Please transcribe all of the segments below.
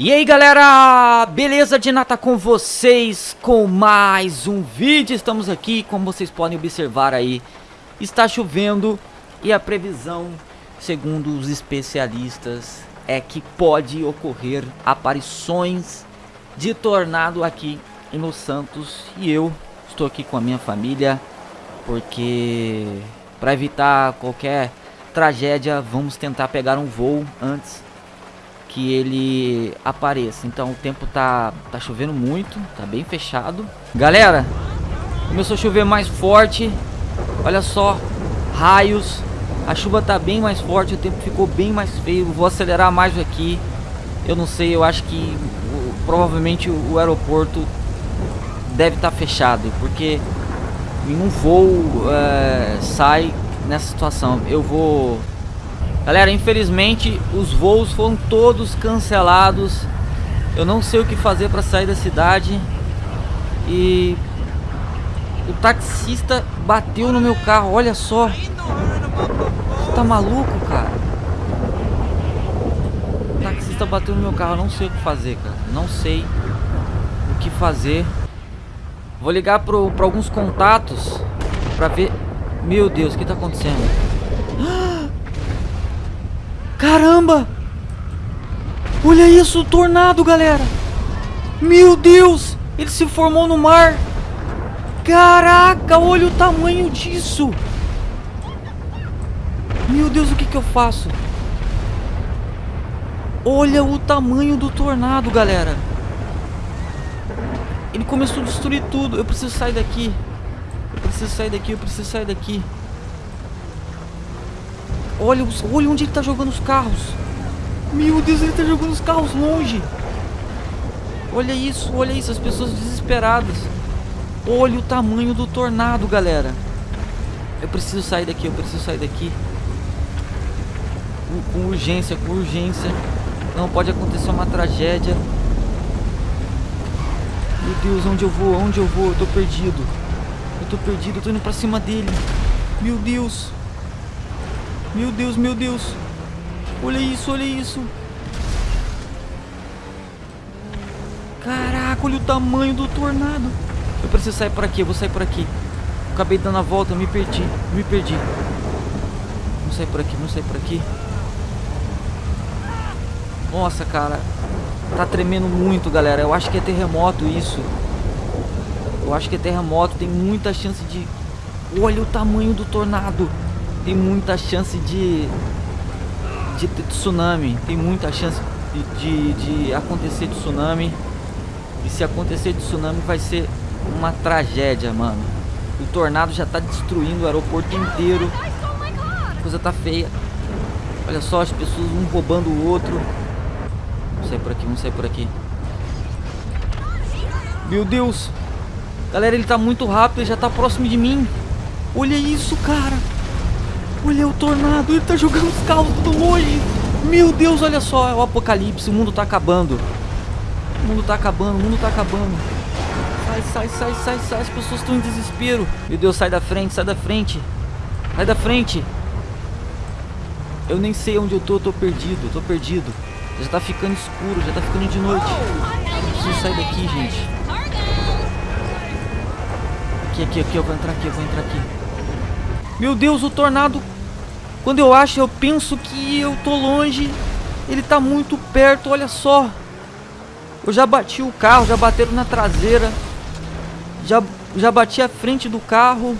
E aí galera, beleza de nata com vocês com mais um vídeo, estamos aqui, como vocês podem observar aí, está chovendo e a previsão, segundo os especialistas, é que pode ocorrer aparições de tornado aqui em Los Santos. E eu estou aqui com a minha família, porque para evitar qualquer tragédia vamos tentar pegar um voo antes que ele apareça. Então o tempo tá, tá chovendo muito, tá bem fechado. Galera, começou a chover mais forte. Olha só, raios. A chuva tá bem mais forte, o tempo ficou bem mais feio. Vou acelerar mais aqui. Eu não sei, eu acho que provavelmente o, aeroporto deve estar tá fechado, porque nenhum voo é, sai nessa situação. Eu vou Galera, infelizmente os voos foram todos cancelados. Eu não sei o que fazer para sair da cidade. E o taxista bateu no meu carro, olha só. Você tá maluco, cara? O taxista bateu no meu carro, eu não sei o que fazer, cara. Não sei o que fazer. Vou ligar para alguns contatos para ver. Meu Deus, o que tá acontecendo? Caramba! Olha isso, o tornado, galera! Meu Deus! Ele se formou no mar! Caraca, olha o tamanho disso! Meu Deus, o que que eu faço? Olha o tamanho do tornado, galera! Ele começou a destruir tudo. Eu preciso sair daqui. Eu preciso sair daqui, eu preciso sair daqui. Olha, olha onde ele tá jogando os carros. Meu Deus, ele tá jogando os carros longe. Olha isso, olha isso, as pessoas desesperadas. Olha o tamanho do tornado, galera. Eu preciso sair daqui, eu preciso sair daqui. Com, com urgência, com urgência. Não pode acontecer uma tragédia. Meu Deus, onde eu vou? Onde eu vou? Eu tô perdido. Eu tô perdido, eu tô indo pra cima dele. Meu Deus. Meu Deus, meu Deus. Olha isso, olha isso. Caraca, olha o tamanho do tornado. Eu preciso sair por aqui, eu vou sair por aqui. Acabei dando a volta, me perdi, me perdi. Vamos sair por aqui, vamos sair por aqui. Nossa, cara. Tá tremendo muito, galera. Eu acho que é terremoto isso. Eu acho que é terremoto. Tem muita chance de... Olha o tamanho do tornado tem muita chance de, de tsunami. Tem muita chance de, de, de acontecer tsunami. E se acontecer tsunami vai ser uma tragédia, mano. O tornado já tá destruindo o aeroporto inteiro. A coisa tá feia. Olha só as pessoas um roubando o outro. Vamos sair por aqui, vamos sair por aqui. Meu Deus. Galera, ele tá muito rápido, ele já tá próximo de mim. Olha isso, cara. Olha o tornado, ele tá jogando os carros tudo longe. Meu Deus, olha só, é o apocalipse, o mundo tá acabando. O mundo tá acabando, o mundo tá acabando. Sai, sai, sai, sai, sai, as pessoas estão em desespero. Meu Deus, sai da frente, sai da frente. Sai da frente. Eu nem sei onde eu tô, eu tô perdido, eu tô perdido. Já tá ficando escuro, já tá ficando de noite. Preciso sair daqui, gente. Aqui, aqui, aqui, eu vou entrar aqui, eu vou entrar aqui. Meu Deus, o tornado quando eu acho, eu penso que eu tô longe. Ele tá muito perto, olha só. Eu já bati o carro, já bateram na traseira. Já, já bati a frente do carro.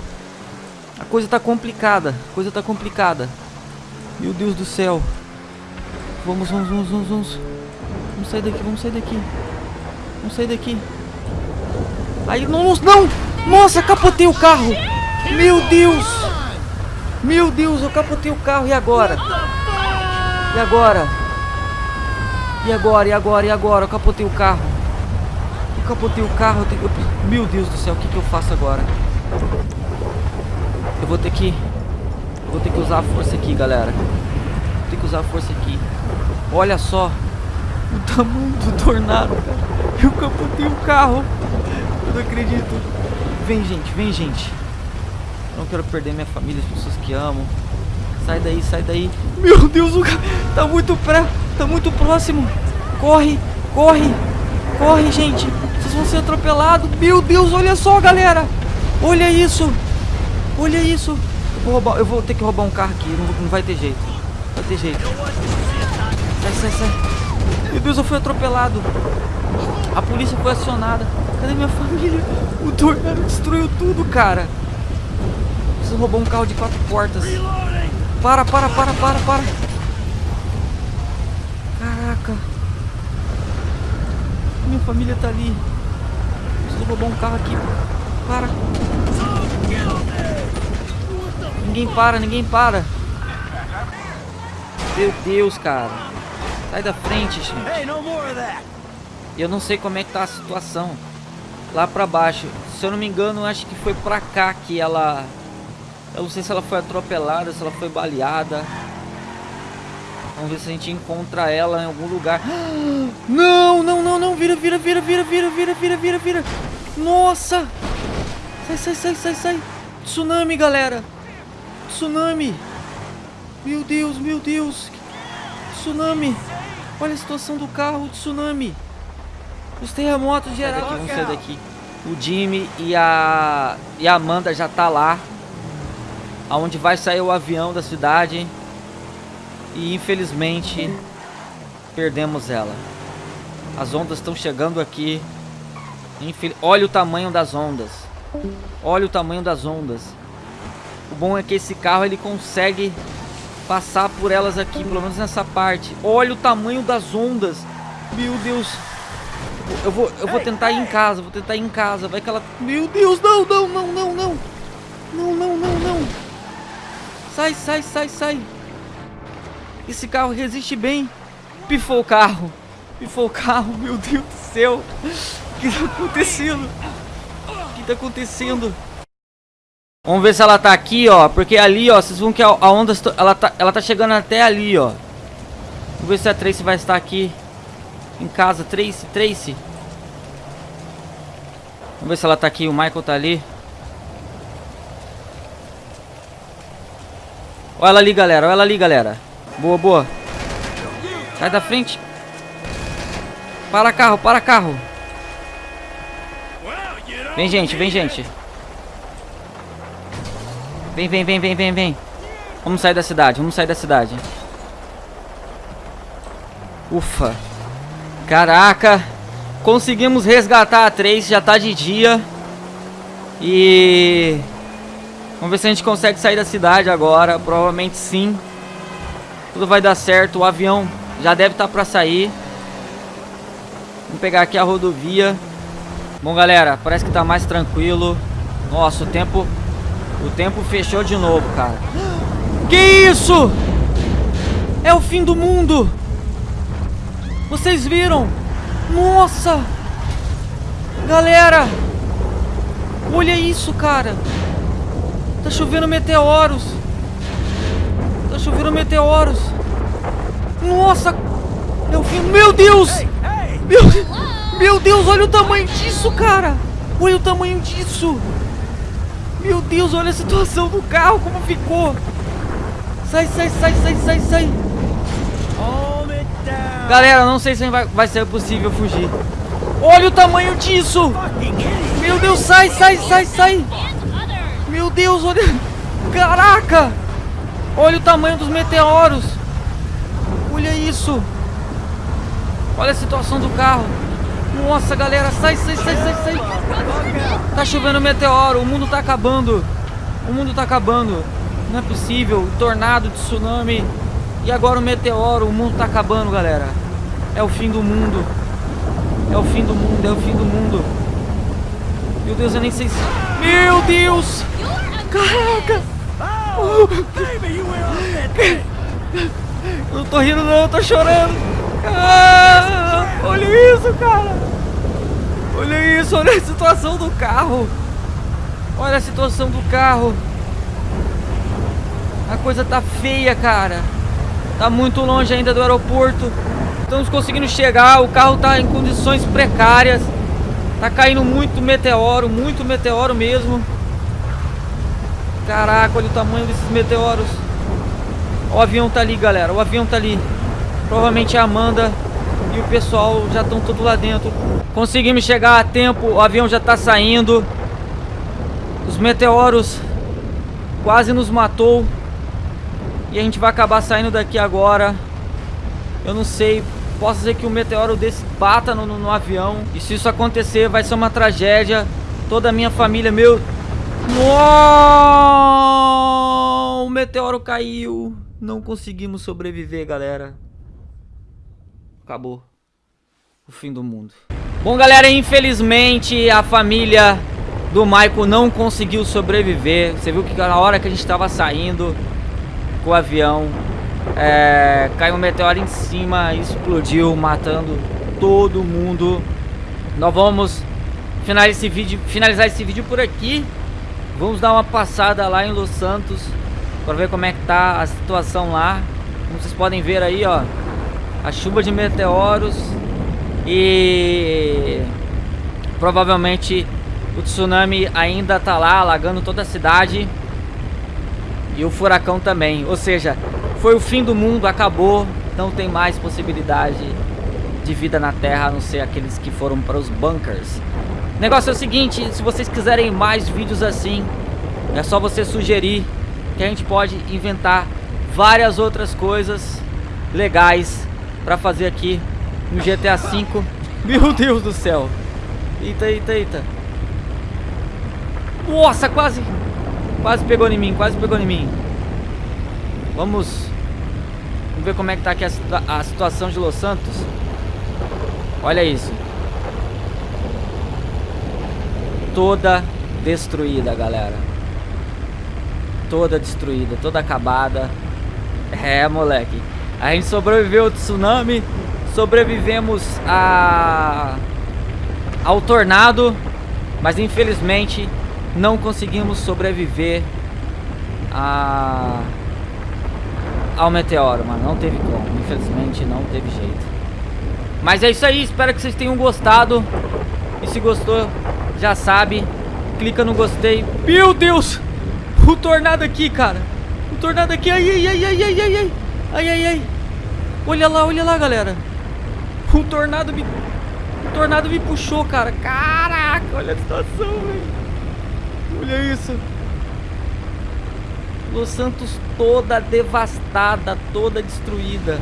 A coisa tá complicada. A coisa tá complicada. Meu Deus do céu. Vamos, vamos, vamos, vamos, vamos. Vamos sair daqui, vamos sair daqui. Vamos sair daqui. Aí, não, não! Nossa, capotei o carro! Meu Deus! Meu Deus, eu capotei o carro. E agora? E agora? E agora? E agora? E agora? Eu capotei o carro. Eu capotei o carro. Eu tenho... Meu Deus do céu, o que, que eu faço agora? Eu vou ter que... Eu vou ter que usar a força aqui, galera. Vou ter que usar a força aqui. Olha só. O tamanho do tornado, cara. Eu capotei o carro. Eu não acredito. Vem, gente. Vem, gente. Não quero perder minha família, as pessoas que amo. Sai daí, sai daí. Meu Deus, o cara tá muito pré, tá muito próximo. Corre, Corre! Corre, gente! Vocês vão ser atropelados! Meu Deus, olha só, galera! Olha isso! Olha isso! Eu vou, roubar, eu vou ter que roubar um carro aqui, não, não vai ter jeito. Não vai ter jeito. Sai, sai, sai. Meu Deus, eu fui atropelado. A polícia foi acionada. Cadê minha família? O tornado destruiu tudo, cara. Você roubou um carro de quatro portas. Para, para, para, para, para. Caraca. Minha família tá ali. Preciso roubar um carro aqui. Para. Ninguém para, ninguém para. Meu Deus, cara. Sai da frente, gente. Eu não sei como é que tá a situação. Lá pra baixo. Se eu não me engano, acho que foi pra cá que ela... Eu não sei se ela foi atropelada, se ela foi baleada. Vamos ver se a gente encontra ela em algum lugar. Não, não, não, não. Vira, vira, vira, vira, vira, vira, vira, vira, vira. Nossa. Sai, sai, sai, sai, sai. Tsunami, galera. Tsunami. Meu Deus, meu Deus. Tsunami. Olha a situação do carro, tsunami. Os terremotos gerais. Vamos sair daqui. O Jimmy e a e a Amanda já tá lá. Aonde vai sair o avião da cidade. E infelizmente perdemos ela. As ondas estão chegando aqui. Infel... Olha o tamanho das ondas. Olha o tamanho das ondas. O bom é que esse carro ele consegue passar por elas aqui, pelo menos nessa parte. Olha o tamanho das ondas. Meu Deus. Eu vou, eu vou tentar ir em casa, vou tentar ir em casa. Vai que ela... Meu Deus, não, não, não, não, não. Não, não, não, não. Sai, sai, sai, sai. Esse carro resiste bem. Pifou o carro. Pifou o carro, meu Deus do céu. O que tá acontecendo? O que tá acontecendo? Vamos ver se ela tá aqui, ó. Porque ali, ó, vocês vão que a, onda... Ela tá, ela tá chegando até ali, ó. Vamos ver se a Tracy vai estar aqui. Em casa. Tracy, Tracy. Vamos ver se ela tá aqui. O Michael tá ali. Olha ela ali, galera. Olha ela ali, galera. Boa, boa. Sai da frente. Para carro, para carro. Vem, gente, vem, gente. Vem, vem, vem, vem, vem, vem. Vamos sair da cidade, vamos sair da cidade. Ufa. Caraca. Conseguimos resgatar a Trace, já tá de dia. E... Vamos ver se a gente consegue sair da cidade agora. Provavelmente sim. Tudo vai dar certo. O avião já deve estar tá para sair. Vamos pegar aqui a rodovia. Bom, galera, parece que tá mais tranquilo. Nossa, o tempo... O tempo fechou de novo, cara. Que isso? É o fim do mundo. Vocês viram? Nossa! Galera! Olha isso, cara! Tá chovendo meteoros! Tá chovendo meteoros! Nossa! É o fim... Meu Deus! Meu, meu Deus, olha o tamanho disso, cara! Olha o tamanho disso! Meu Deus, olha a situação do carro, como ficou! Sai, sai, sai, sai, sai, sai! Galera, não sei se vai, vai ser possível fugir. Olha o tamanho disso! Meu Deus, sai, sai, sai, sai! Meu Deus, olha... Caraca! Olha o tamanho dos meteoros! Olha isso! Olha a situação do carro! Nossa, galera, sai, sai, sai, sai, sai! Tá chovendo meteoro, o mundo tá acabando! O mundo tá acabando! Não é possível! Tornado, tsunami... E agora o meteoro, o mundo tá acabando, galera. É o fim do mundo. É o fim do mundo, é o fim do mundo. Meu Deus, eu nem sei se... Meu Deus! Caraca! Eu não tô rindo não, eu tô chorando. Ah, olha isso, cara. Olha isso, olha a situação do carro. Olha a situação do carro. A coisa tá feia, cara. Tá muito longe ainda do aeroporto. Estamos conseguindo chegar, o carro tá em condições precárias. Tá caindo muito meteoro, muito meteoro mesmo. Caraca, olha o tamanho desses meteoros. O avião tá ali, galera. O avião tá ali. Provavelmente a Amanda e o pessoal já estão tudo lá dentro. Conseguimos chegar a tempo, o avião já está saindo. Os meteoros quase nos matou. E a gente vai acabar saindo daqui agora. Eu não sei, posso dizer que o meteoro desse bata no, no, no avião. E se isso acontecer, vai ser uma tragédia. Toda a minha família, meu... Uou! O meteoro caiu. Não conseguimos sobreviver, galera. Acabou. O fim do mundo. Bom, galera, infelizmente a família do Michael não conseguiu sobreviver. Você viu que na hora que a gente estava saindo com o avião, é, caiu um meteoro em cima, explodiu, matando todo mundo. Nós vamos finalizar esse vídeo, finalizar esse vídeo por aqui. Vamos dar uma passada lá em Los Santos para ver como é que tá a situação lá. Como vocês podem ver aí, ó, a chuva de meteoros e provavelmente o tsunami ainda tá lá, alagando toda a cidade. E o furacão também. Ou seja, foi o fim do mundo, acabou. Não tem mais possibilidade de vida na Terra, a não ser aqueles que foram para os bunkers. O negócio é o seguinte, se vocês quiserem mais vídeos assim, é só você sugerir que a gente pode inventar várias outras coisas legais para fazer aqui no GTA V. Meu Deus do céu. Eita, eita, eita. Nossa, quase. Quase pegou em mim, quase pegou em mim. Vamos. Vamos ver como é que tá aqui a, a situação de Los Santos. Olha isso. Toda destruída, galera. Toda destruída, toda acabada. É, moleque. A gente sobreviveu ao tsunami. Sobrevivemos a... ao tornado. Mas infelizmente não conseguimos sobreviver a... ao meteoro, mano. Não teve como. Infelizmente não teve jeito. Mas é isso aí. Espero que vocês tenham gostado. E se gostou, já sabe. Clica no gostei. Meu Deus! O tornado aqui, cara. O tornado aqui. Ai, ai, ai, ai, ai, ai, ai. Ai, ai, ai. Olha lá, olha lá, galera. O tornado me... O tornado me puxou, cara. Caraca, olha a situação, velho. Olha isso. Los Santos toda devastada, toda destruída.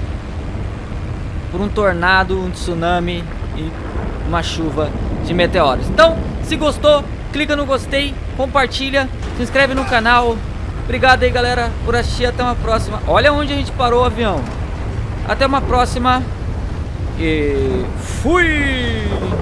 Por um tornado, um tsunami e uma chuva de meteoros. Então, se gostou, clica no gostei, compartilha, se inscreve no canal. Obrigado aí, galera, por assistir. Até uma próxima. Olha onde a gente parou o avião. Até uma próxima. E fui!